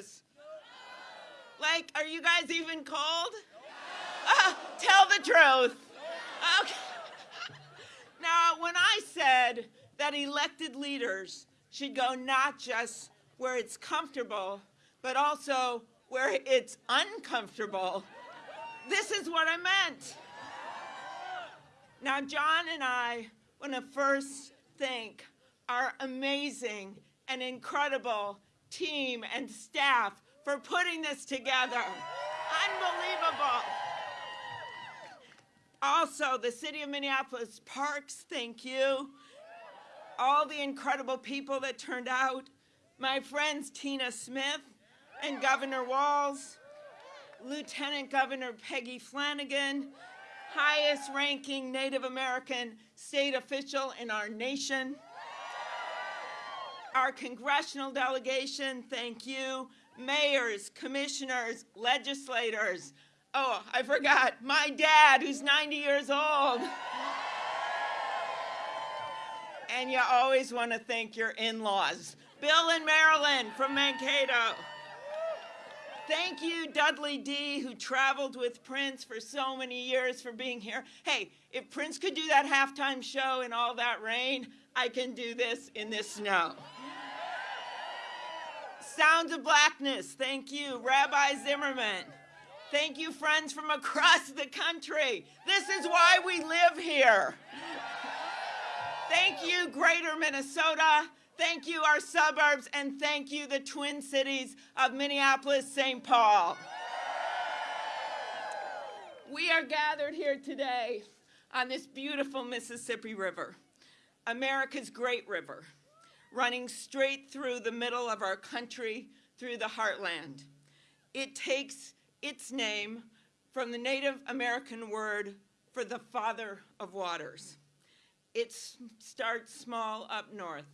stop. Like, are you guys even cold? Uh, tell the truth. Okay. Now, when I said that elected leaders should go not just where it's comfortable, but also where it's uncomfortable, this is what I meant. Now, John and I want to first thank our amazing and incredible team and staff for putting this together. Unbelievable. Also, the City of Minneapolis Parks, thank you. All the incredible people that turned out. My friends Tina Smith and Governor Walz, Lieutenant Governor Peggy Flanagan, highest ranking Native American state official in our nation. Our congressional delegation, thank you. Mayors, commissioners, legislators, Oh, I forgot. My dad, who's 90 years old. and you always want to thank your in-laws. Bill and Marilyn from Mankato. Thank you, Dudley D., who traveled with Prince for so many years for being here. Hey, if Prince could do that halftime show in all that rain, I can do this in this snow. Sounds of Blackness, thank you, Rabbi Zimmerman. Thank you, friends from across the country. This is why we live here. Thank you, Greater Minnesota. Thank you, our suburbs, and thank you, the Twin Cities of Minneapolis, St. Paul. We are gathered here today on this beautiful Mississippi River, America's great river, running straight through the middle of our country, through the heartland. It takes its name from the Native American word for the father of waters. It starts small up north.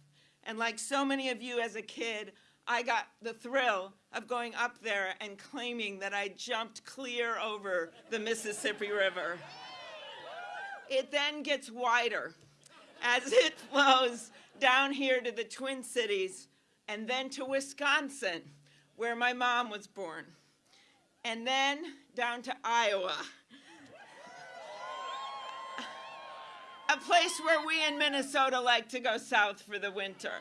And like so many of you as a kid, I got the thrill of going up there and claiming that I jumped clear over the Mississippi River. It then gets wider as it flows down here to the Twin Cities and then to Wisconsin, where my mom was born and then down to Iowa. A place where we in Minnesota like to go south for the winter.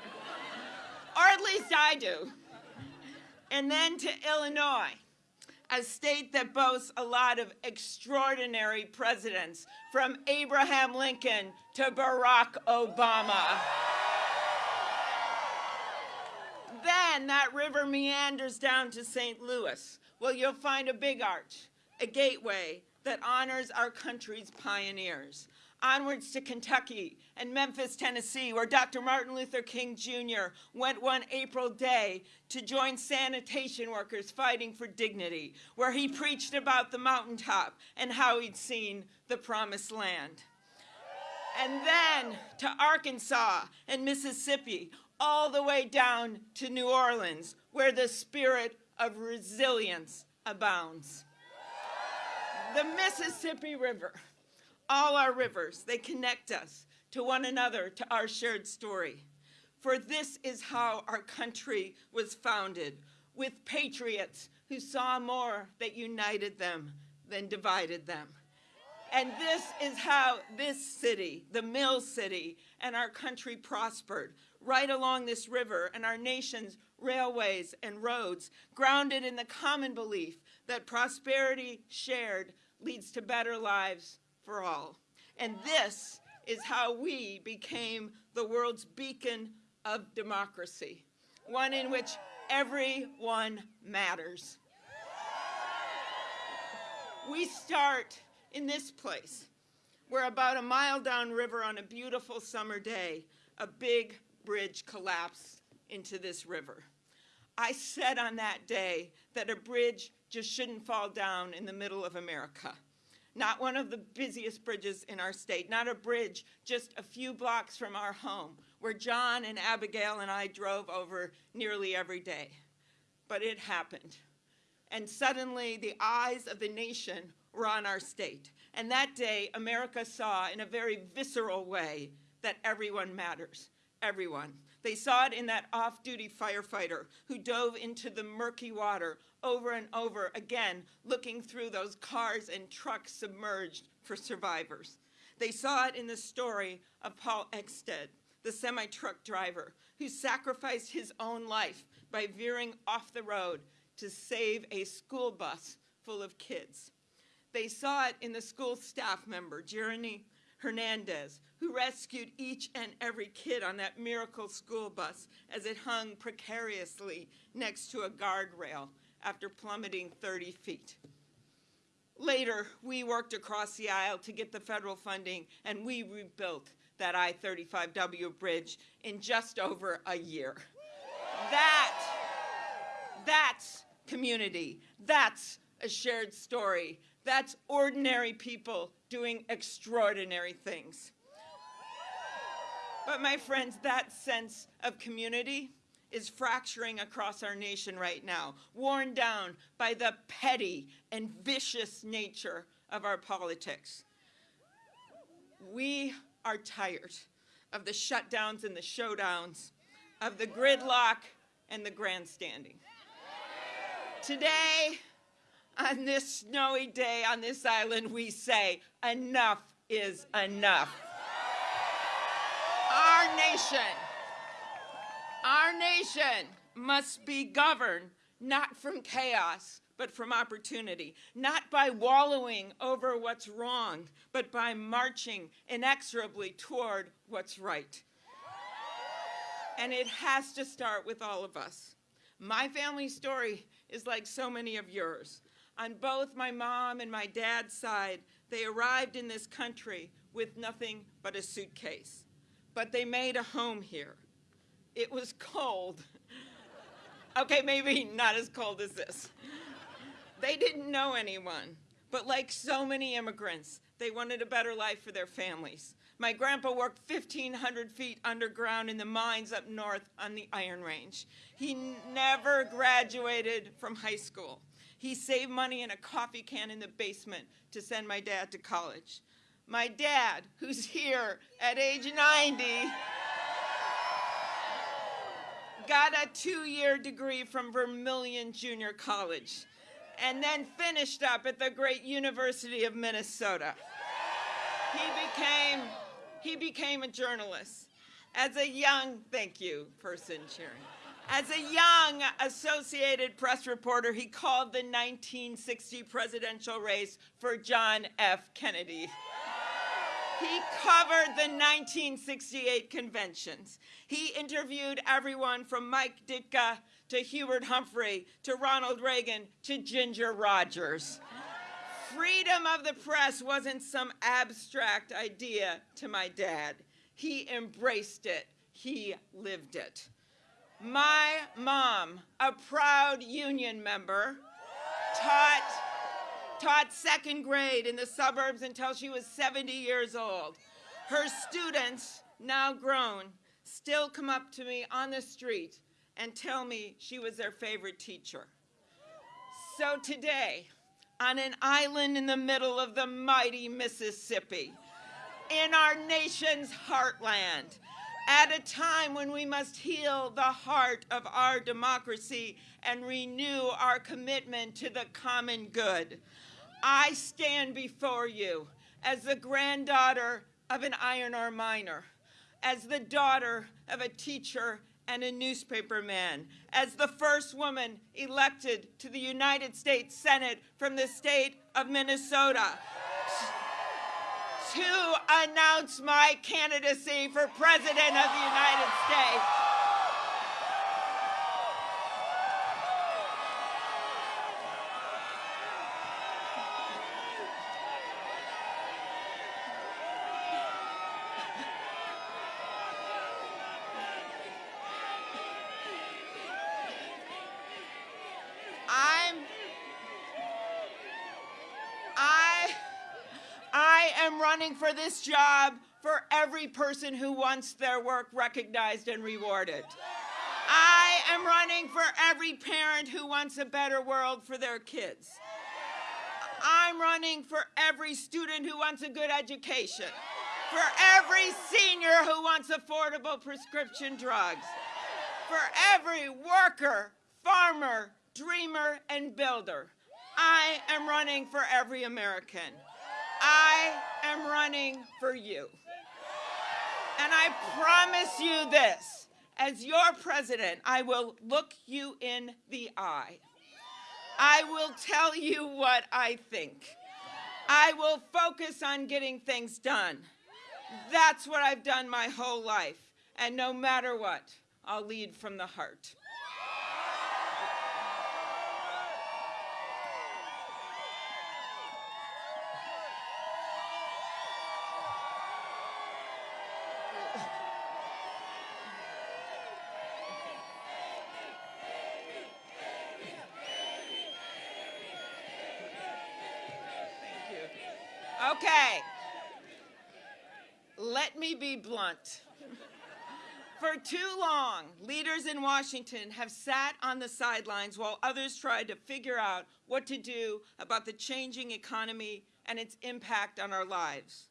Or at least I do. And then to Illinois, a state that boasts a lot of extraordinary presidents, from Abraham Lincoln to Barack Obama. Then that river meanders down to St. Louis, well, you'll find a big arch, a gateway that honors our country's pioneers. Onwards to Kentucky and Memphis, Tennessee, where Dr. Martin Luther King Jr. went one April day to join sanitation workers fighting for dignity, where he preached about the mountaintop and how he'd seen the promised land. And then to Arkansas and Mississippi, all the way down to New Orleans, where the spirit of resilience abounds. The Mississippi River, all our rivers, they connect us to one another, to our shared story. For this is how our country was founded, with patriots who saw more that united them than divided them. And this is how this city, the Mill City, and our country prospered, right along this river and our nation's railways and roads, grounded in the common belief that prosperity shared leads to better lives for all. And this is how we became the world's beacon of democracy, one in which everyone matters. We start in this place, where about a mile downriver on a beautiful summer day, a big bridge collapsed into this river. I said on that day that a bridge just shouldn't fall down in the middle of America. Not one of the busiest bridges in our state, not a bridge just a few blocks from our home, where John and Abigail and I drove over nearly every day. But it happened. And suddenly the eyes of the nation were on our state. And that day, America saw in a very visceral way that everyone matters. Everyone. They saw it in that off duty firefighter who dove into the murky water over and over again, looking through those cars and trucks submerged for survivors. They saw it in the story of Paul Eickstadt, the semi truck driver who sacrificed his own life by veering off the road to save a school bus full of kids. They saw it in the school staff member, Jeremy Hernandez, who rescued each and every kid on that miracle school bus as it hung precariously next to a guardrail after plummeting 30 feet. Later, we worked across the aisle to get the federal funding, and we rebuilt that I-35W bridge in just over a year. That, that's community. That's a shared story. That's ordinary people doing extraordinary things. But my friends, that sense of community is fracturing across our nation right now, worn down by the petty and vicious nature of our politics. We are tired of the shutdowns and the showdowns, of the gridlock and the grandstanding. Today, on this snowy day on this island, we say, enough is enough. Our nation, our nation must be governed not from chaos, but from opportunity, not by wallowing over what's wrong, but by marching inexorably toward what's right. And it has to start with all of us. My family story is like so many of yours. On both my mom and my dad's side, they arrived in this country with nothing but a suitcase. But they made a home here. It was cold. okay, maybe not as cold as this. They didn't know anyone, but like so many immigrants, they wanted a better life for their families. My grandpa worked 1,500 feet underground in the mines up north on the Iron Range. He never graduated from high school. He saved money in a coffee can in the basement to send my dad to college. My dad, who's here at age 90, got a two-year degree from Vermilion Junior College and then finished up at the great University of Minnesota. He became, he became a journalist. As a young, thank you, person cheering. As a young Associated Press reporter, he called the 1960 presidential race for John F. Kennedy. He covered the 1968 conventions. He interviewed everyone from Mike Ditka to Hubert Humphrey to Ronald Reagan to Ginger Rogers. Freedom of the press wasn't some abstract idea to my dad. He embraced it. He lived it. My mom, a proud union member, taught taught second grade in the suburbs until she was 70 years old. Her students, now grown, still come up to me on the street and tell me she was their favorite teacher. So today, on an island in the middle of the mighty Mississippi, in our nation's heartland, at a time when we must heal the heart of our democracy and renew our commitment to the common good. I stand before you as the granddaughter of an iron ore miner, as the daughter of a teacher and a newspaper man, as the first woman elected to the United States Senate from the state of Minnesota to announce my candidacy for President of the United States. For this job for every person who wants their work recognized and rewarded. I am running for every parent who wants a better world for their kids. I'm running for every student who wants a good education, for every senior who wants affordable prescription drugs, for every worker, farmer, dreamer, and builder. I am running for every American. I am running for you. And I promise you this, as your president, I will look you in the eye. I will tell you what I think. I will focus on getting things done. That's what I've done my whole life. And no matter what, I'll lead from the heart. Okay. Let me be blunt. For too long, leaders in Washington have sat on the sidelines while others tried to figure out what to do about the changing economy and its impact on our lives.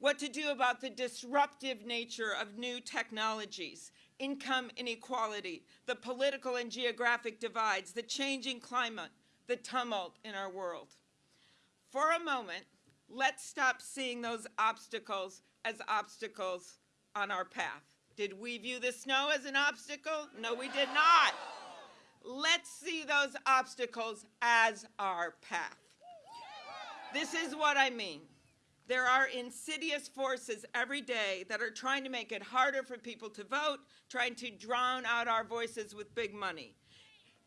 What to do about the disruptive nature of new technologies, income inequality, the political and geographic divides, the changing climate, the tumult in our world. For a moment, let's stop seeing those obstacles as obstacles on our path. Did we view the snow as an obstacle? No, we did not. Let's see those obstacles as our path. This is what I mean. There are insidious forces every day that are trying to make it harder for people to vote, trying to drown out our voices with big money.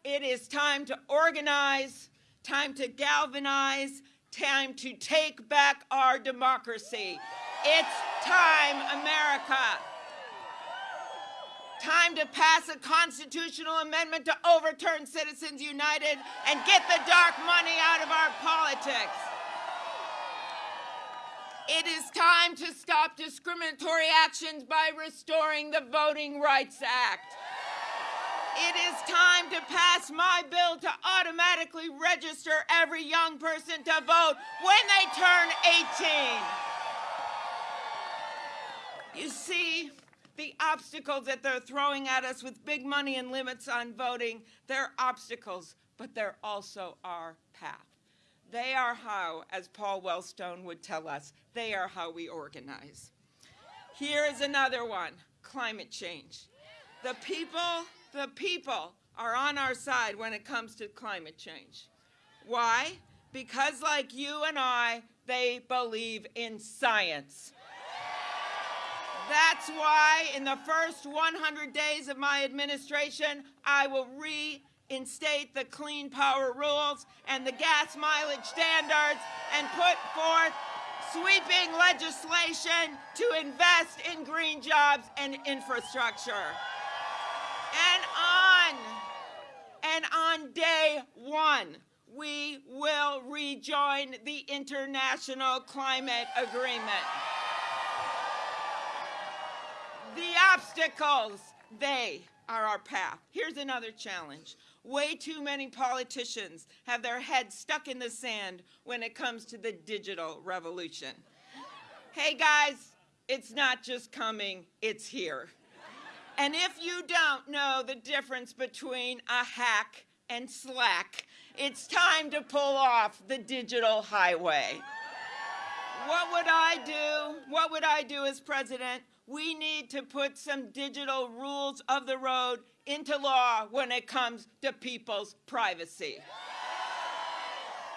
It is time to organize, time to galvanize, time to take back our democracy. It's time, America. Time to pass a constitutional amendment to overturn Citizens United and get the dark money out of our politics. It is time to stop discriminatory actions by restoring the Voting Rights Act. It is time to pass my bill to automatically register every young person to vote when they turn 18. You see, the obstacles that they're throwing at us with big money and limits on voting, they're obstacles, but they're also our path. They are how, as Paul Wellstone would tell us, they are how we organize. Here is another one, climate change. The people, the people are on our side when it comes to climate change. Why? Because like you and I, they believe in science. That's why in the first 100 days of my administration, I will reinstate the clean power rules and the gas mileage standards and put forth sweeping legislation to invest in green jobs and infrastructure. And on, and on day one, we will rejoin the International Climate Agreement. The obstacles, they are our path. Here's another challenge. Way too many politicians have their heads stuck in the sand when it comes to the digital revolution. Hey guys, it's not just coming, it's here. And if you don't know the difference between a hack and slack, it's time to pull off the digital highway. What would I do? What would I do as president? we need to put some digital rules of the road into law when it comes to people's privacy.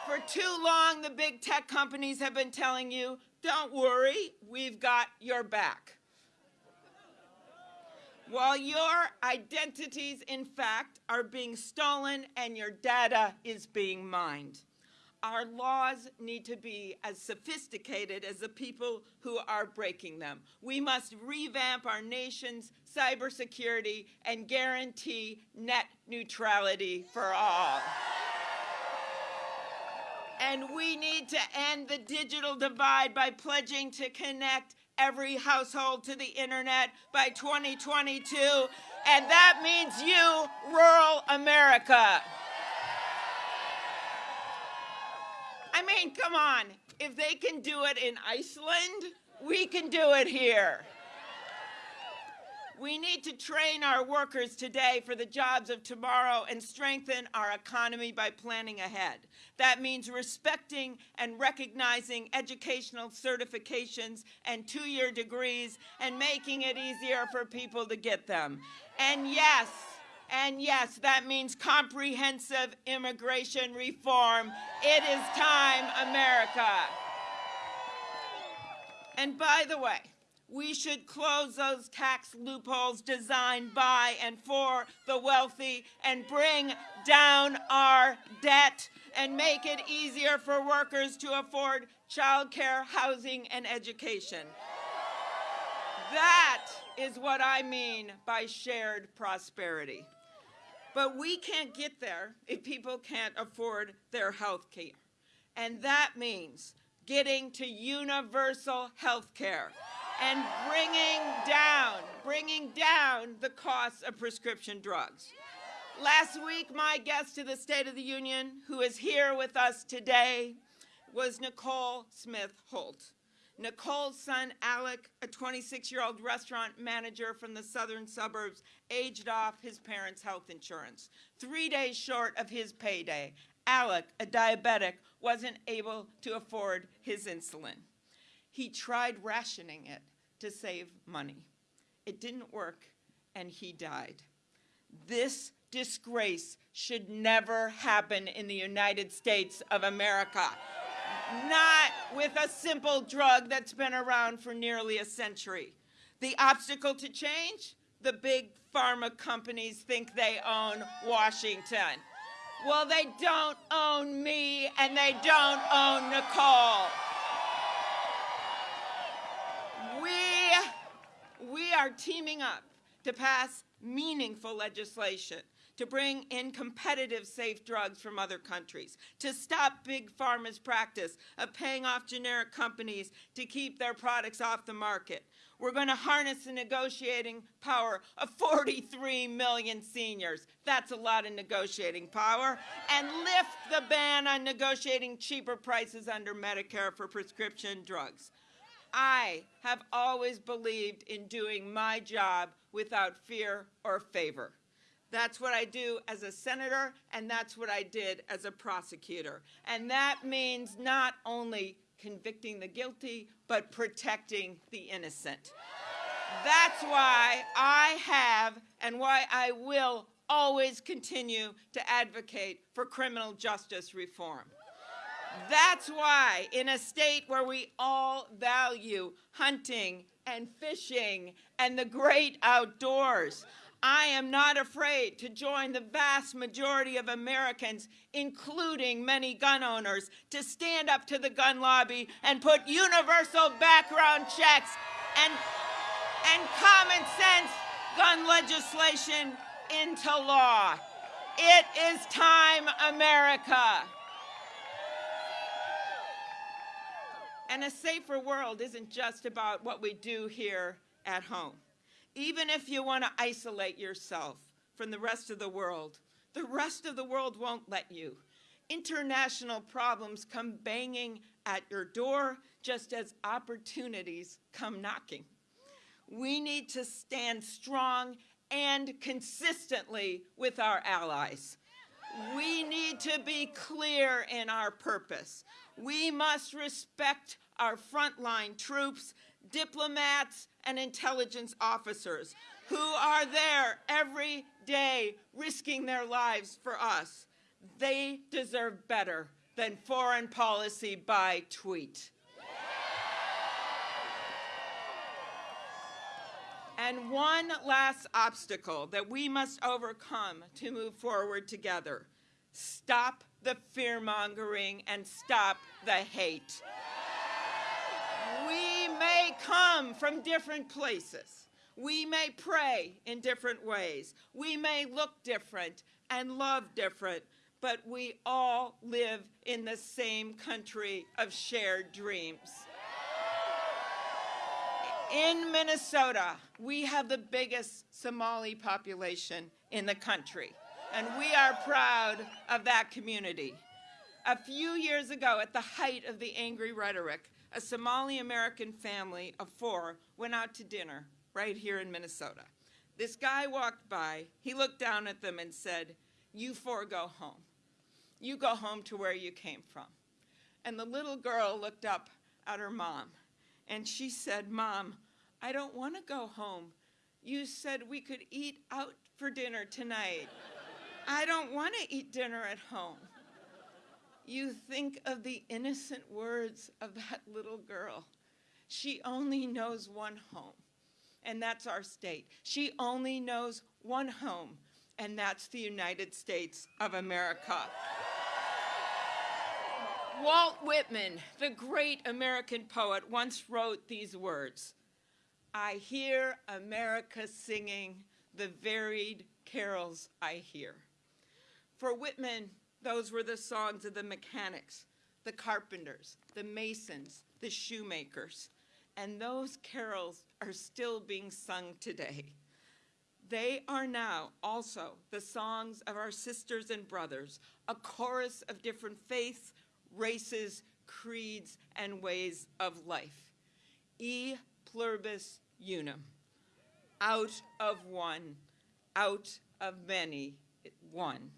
For too long, the big tech companies have been telling you, don't worry, we've got your back. While your identities, in fact, are being stolen and your data is being mined our laws need to be as sophisticated as the people who are breaking them. We must revamp our nation's cybersecurity and guarantee net neutrality for all. And we need to end the digital divide by pledging to connect every household to the internet by 2022, and that means you, rural America. I mean, come on. If they can do it in Iceland, We can do it here. We need to train our workers today for the jobs of tomorrow and strengthen our economy by planning ahead. That means respecting and recognizing educational certifications and two-year degrees and making it easier for people to get them. And yes, and yes, that means comprehensive immigration reform. It is time, America. And by the way, we should close those tax loopholes designed by and for the wealthy and bring down our debt and make it easier for workers to afford childcare, housing, and education. That is what I mean by shared prosperity. But we can't get there if people can't afford their health care. And that means getting to universal health care and bringing down, bringing down the costs of prescription drugs. Last week, my guest to the State of the Union, who is here with us today, was Nicole Smith Holt. Nicole's son, Alec, a 26-year-old restaurant manager from the southern suburbs, aged off his parents' health insurance. Three days short of his payday, Alec, a diabetic, wasn't able to afford his insulin. He tried rationing it to save money. It didn't work, and he died. This disgrace should never happen in the United States of America. Not with a simple drug that's been around for nearly a century. The obstacle to change? The big pharma companies think they own Washington. Well, they don't own me, and they don't own Nicole. We are teaming up to pass meaningful legislation to bring in competitive safe drugs from other countries, to stop big pharma's practice of paying off generic companies to keep their products off the market. We're going to harness the negotiating power of 43 million seniors. That's a lot of negotiating power. And lift the ban on negotiating cheaper prices under Medicare for prescription drugs. I have always believed in doing my job without fear or favor. That's what I do as a senator, and that's what I did as a prosecutor. And that means not only convicting the guilty, but protecting the innocent. That's why I have and why I will always continue to advocate for criminal justice reform. That's why in a state where we all value hunting and fishing and the great outdoors, I am not afraid to join the vast majority of Americans, including many gun owners, to stand up to the gun lobby and put universal background checks and, and common sense gun legislation into law. It is time, America. And a safer world isn't just about what we do here at home. Even if you want to isolate yourself from the rest of the world, the rest of the world won't let you. International problems come banging at your door just as opportunities come knocking. We need to stand strong and consistently with our allies. We need to be clear in our purpose. We must respect our frontline troops, diplomats, and intelligence officers who are there every day risking their lives for us. They deserve better than foreign policy by tweet. And one last obstacle that we must overcome to move forward together. Stop the fear-mongering and stop the hate. We may come from different places. We may pray in different ways. We may look different and love different, but we all live in the same country of shared dreams. In Minnesota, we have the biggest Somali population in the country and we are proud of that community. A few years ago, at the height of the angry rhetoric, a Somali American family of four went out to dinner right here in Minnesota. This guy walked by, he looked down at them and said, You four go home. You go home to where you came from. And the little girl looked up at her mom and she said, Mom, I don't want to go home. You said we could eat out for dinner tonight. I don't want to eat dinner at home. You think of the innocent words of that little girl. She only knows one home, and that's our state. She only knows one home, and that's the United States of America. Walt Whitman, the great American poet, once wrote these words I hear America singing the varied carols I hear. For Whitman, those were the songs of the mechanics, the carpenters, the masons, the shoemakers. And those carols are still being sung today. They are now also the songs of our sisters and brothers, a chorus of different faiths, races, creeds, and ways of life. E pluribus unum. Out of one, out of many, one.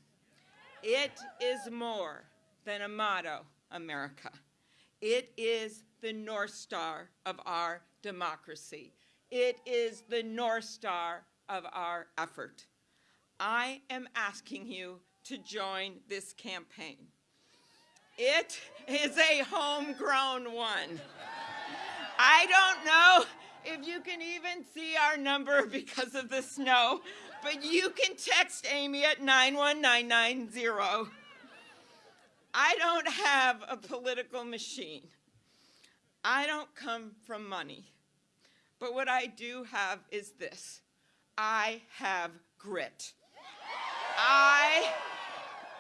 It is more than a motto, America. It is the North Star of our democracy. It is the North Star of our effort. I am asking you to join this campaign. It is a homegrown one. I don't know if you can even see our number because of the snow, but you can text Amy at 91990. I don't have a political machine. I don't come from money. But what I do have is this I have grit. I,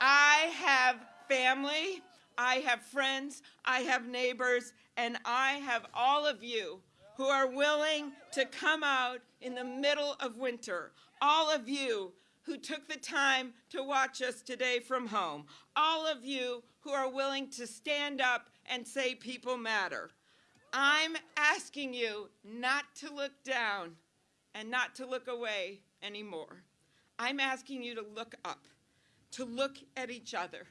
I have family, I have friends, I have neighbors, and I have all of you who are willing to come out in the middle of winter, all of you who took the time to watch us today from home, all of you who are willing to stand up and say people matter. I'm asking you not to look down and not to look away anymore. I'm asking you to look up, to look at each other,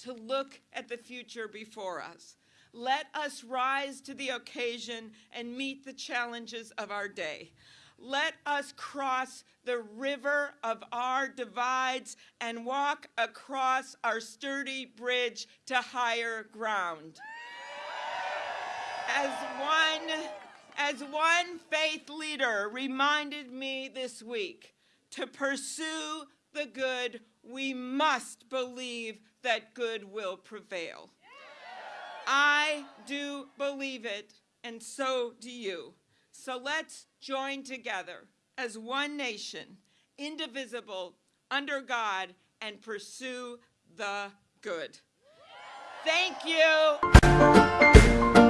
to look at the future before us. Let us rise to the occasion and meet the challenges of our day. Let us cross the river of our divides and walk across our sturdy bridge to higher ground. As one, as one faith leader reminded me this week, to pursue the good, we must believe that good will prevail. I do believe it, and so do you. So let's join together as one nation, indivisible, under God, and pursue the good. Thank you.